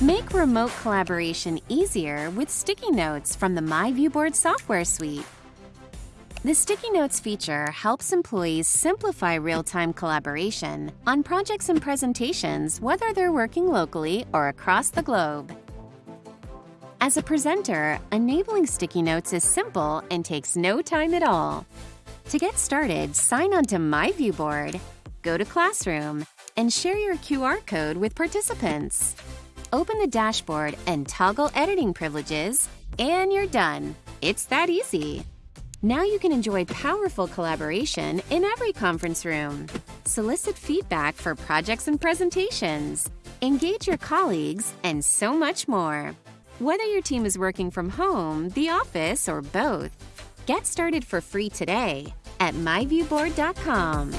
Make remote collaboration easier with sticky notes from the MyViewBoard software suite. The Sticky Notes feature helps employees simplify real-time collaboration on projects and presentations whether they're working locally or across the globe. As a presenter, enabling Sticky Notes is simple and takes no time at all. To get started, sign on to MyViewBoard, go to Classroom, and share your QR code with participants. Open the dashboard and toggle editing privileges, and you're done. It's that easy. Now you can enjoy powerful collaboration in every conference room. Solicit feedback for projects and presentations. Engage your colleagues, and so much more. Whether your team is working from home, the office, or both, get started for free today at myviewboard.com.